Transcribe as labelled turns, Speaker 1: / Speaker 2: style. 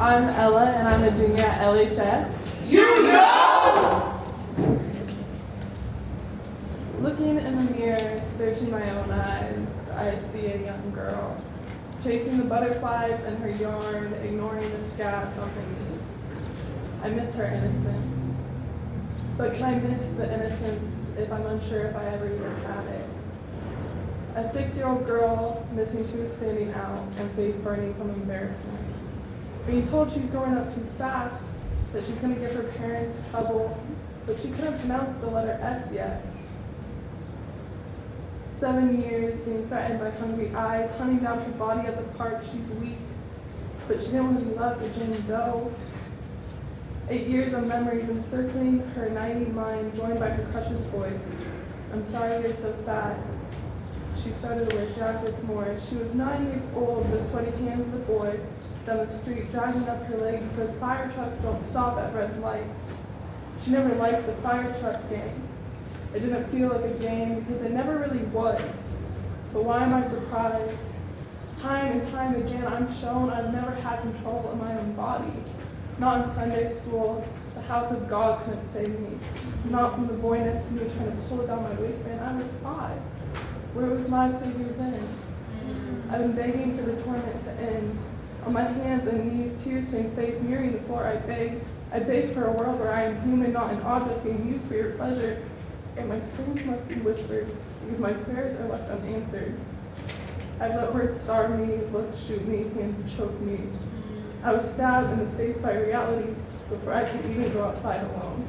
Speaker 1: I'm Ella, and I'm a junior at LHS.
Speaker 2: You know!
Speaker 1: Looking in the mirror, searching my own eyes, I see a young girl, chasing the butterflies in her yarn, ignoring the scabs on her knees. I miss her innocence. But can I miss the innocence if I'm unsure if I ever even had it? A six-year-old girl missing two standing out and face burning from embarrassment. Being told she's growing up too fast, that she's going to give her parents trouble, but she couldn't pronounce the letter S yet. Seven years being threatened by hungry eyes, hunting down her body at the park, she's weak, but she didn't want to be left with Jane Doe. Eight years of memories encircling her 90 mind, joined by her crush's voice. I'm sorry you're so fat. She started to wear jackets more. She was nine years old, the sweaty hands of the boy down the street, dragging up her leg because fire trucks don't stop at red lights. She never liked the fire truck game. It didn't feel like a game because it never really was. But why am I surprised? Time and time again, I'm shown I've never had control of my own body. Not in Sunday school. The house of God couldn't save me. Not from the boy next to me trying to pull it down my waistband. I was five. Where was my Savior then? I've been begging for the torment to end. On my hands and knees, tears stained face, mirroring the floor, I beg. I beg for a world where I am human, not an object being used for your pleasure. And my screams must be whispered, because my prayers are left unanswered. I've let words starve me, looks shoot me, hands choke me. I was stabbed in the face by reality before I could even go outside alone.